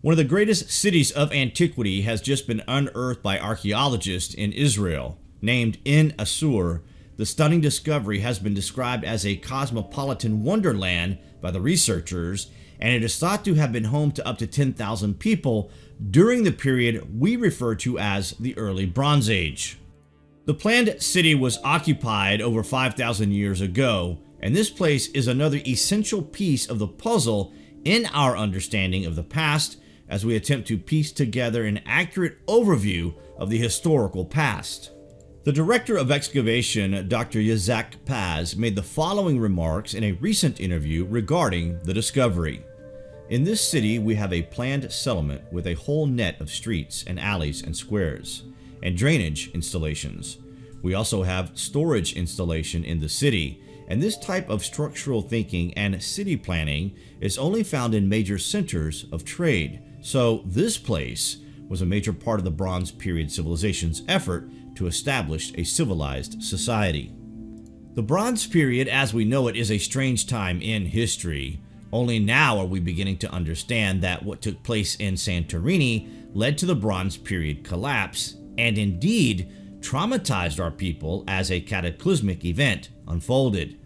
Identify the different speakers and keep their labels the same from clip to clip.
Speaker 1: One of the greatest cities of antiquity has just been unearthed by archaeologists in Israel. Named En Asur, the stunning discovery has been described as a cosmopolitan wonderland by the researchers, and it is thought to have been home to up to 10,000 people during the period we refer to as the Early Bronze Age. The planned city was occupied over 5,000 years ago, and this place is another essential piece of the puzzle in our understanding of the past as we attempt to piece together an accurate overview of the historical past. The director of excavation, Dr. Yitzhak Paz, made the following remarks in a recent interview regarding the discovery. In this city, we have a planned settlement with a whole net of streets and alleys and squares, and drainage installations. We also have storage installation in the city, and this type of structural thinking and city planning is only found in major centers of trade, so this place was a major part of the Bronze Period civilization's effort to establish a civilized society. The Bronze Period as we know it is a strange time in history. Only now are we beginning to understand that what took place in Santorini led to the Bronze Period collapse and indeed traumatized our people as a cataclysmic event unfolded.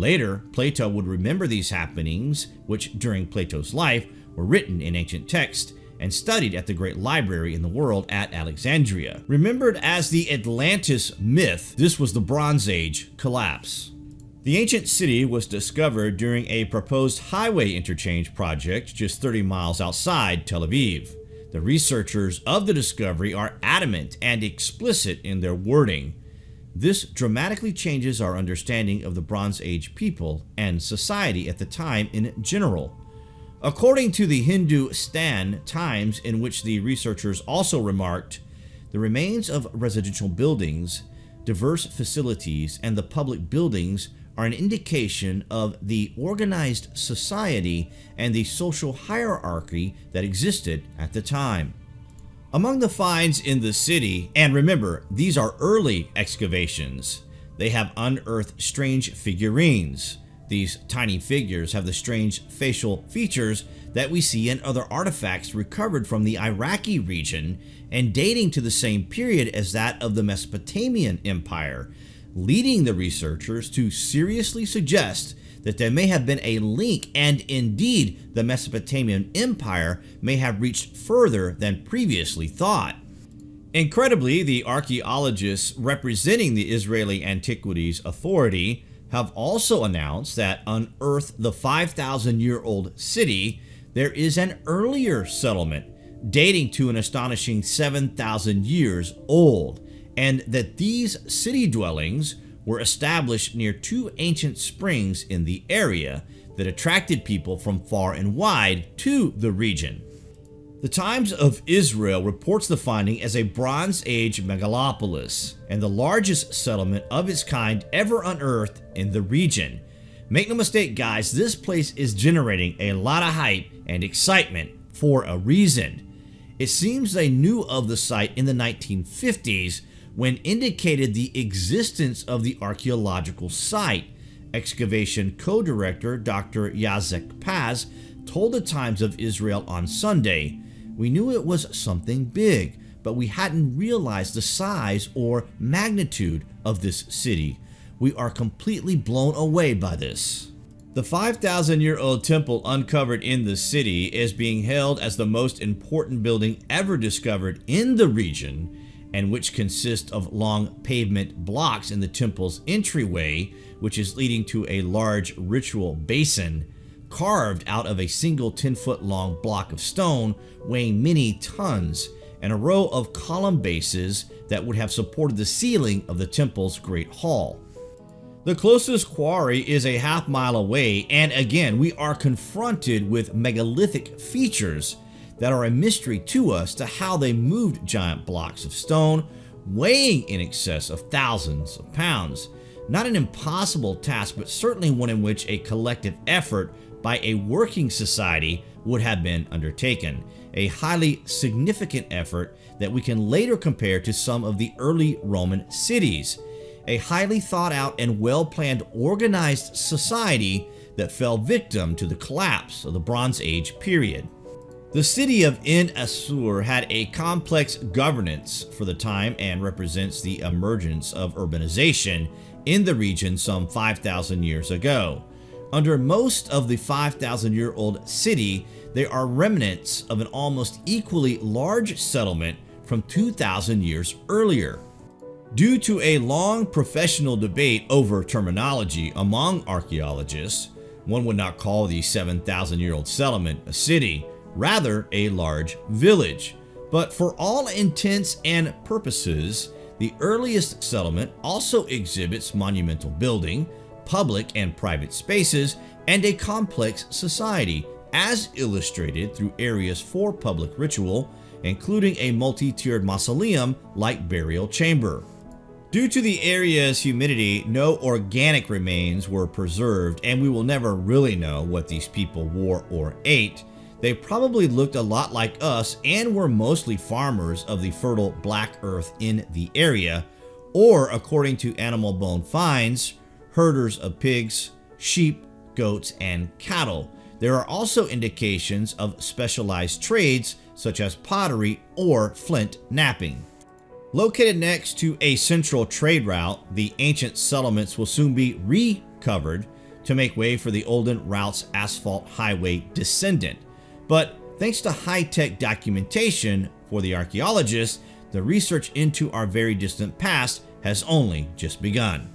Speaker 1: Later, Plato would remember these happenings, which during Plato's life were written in ancient text and studied at the great library in the world at Alexandria. Remembered as the Atlantis myth, this was the Bronze Age collapse. The ancient city was discovered during a proposed highway interchange project just 30 miles outside Tel Aviv. The researchers of the discovery are adamant and explicit in their wording. This dramatically changes our understanding of the Bronze Age people and society at the time in general. According to the Hindustan Times, in which the researchers also remarked, the remains of residential buildings, diverse facilities, and the public buildings are an indication of the organized society and the social hierarchy that existed at the time. Among the finds in the city, and remember, these are early excavations, they have unearthed strange figurines, these tiny figures have the strange facial features that we see in other artifacts recovered from the Iraqi region and dating to the same period as that of the Mesopotamian Empire, leading the researchers to seriously suggest that there may have been a link and indeed the Mesopotamian Empire may have reached further than previously thought. Incredibly, the archaeologists representing the Israeli Antiquities Authority have also announced that unearthed the 5,000 year old city, there is an earlier settlement dating to an astonishing 7,000 years old, and that these city dwellings were established near two ancient springs in the area that attracted people from far and wide to the region. The Times of Israel reports the finding as a Bronze Age megalopolis and the largest settlement of its kind ever unearthed in the region. Make no mistake guys, this place is generating a lot of hype and excitement for a reason. It seems they knew of the site in the 1950s when indicated the existence of the archaeological site. Excavation co-director Dr. Yitzhak Paz told the Times of Israel on Sunday, we knew it was something big, but we hadn't realized the size or magnitude of this city. We are completely blown away by this. The 5,000 year old temple uncovered in the city is being held as the most important building ever discovered in the region and which consists of long pavement blocks in the temple's entryway which is leading to a large ritual basin carved out of a single 10 foot long block of stone weighing many tons and a row of column bases that would have supported the ceiling of the temple's great hall. The closest quarry is a half mile away and again we are confronted with megalithic features that are a mystery to us to how they moved giant blocks of stone weighing in excess of thousands of pounds. Not an impossible task but certainly one in which a collective effort by a working society would have been undertaken, a highly significant effort that we can later compare to some of the early Roman cities, a highly thought out and well-planned organized society that fell victim to the collapse of the Bronze Age period. The city of En Assur had a complex governance for the time and represents the emergence of urbanization in the region some 5,000 years ago. Under most of the 5,000 year old city, there are remnants of an almost equally large settlement from 2,000 years earlier. Due to a long professional debate over terminology among archaeologists, one would not call the 7,000 year old settlement a city, rather a large village. But for all intents and purposes, the earliest settlement also exhibits monumental building, public and private spaces, and a complex society, as illustrated through areas for public ritual, including a multi-tiered mausoleum-like burial chamber. Due to the area's humidity, no organic remains were preserved, and we will never really know what these people wore or ate. They probably looked a lot like us and were mostly farmers of the fertile black earth in the area, or according to animal bone finds, herders of pigs, sheep, goats, and cattle. There are also indications of specialized trades such as pottery or flint knapping. Located next to a central trade route, the ancient settlements will soon be recovered to make way for the olden route's asphalt highway descendant. But thanks to high-tech documentation for the archaeologists, the research into our very distant past has only just begun.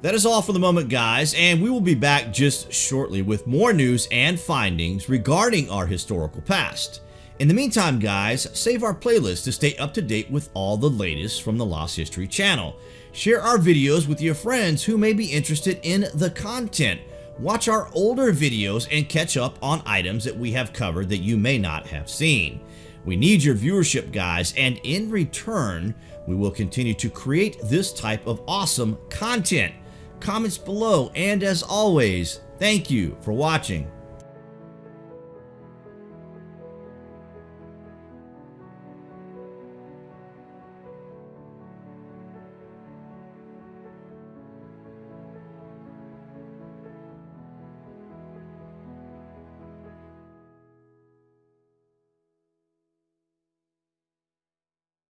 Speaker 1: That is all for the moment guys and we will be back just shortly with more news and findings regarding our historical past. In the meantime guys, save our playlist to stay up to date with all the latest from the Lost History channel. Share our videos with your friends who may be interested in the content. Watch our older videos and catch up on items that we have covered that you may not have seen. We need your viewership guys and in return, we will continue to create this type of awesome content comments below, and as always, thank you for watching.